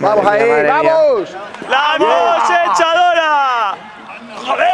Vamos ahí, vamos. ¡La voz echadora! ¡Joder!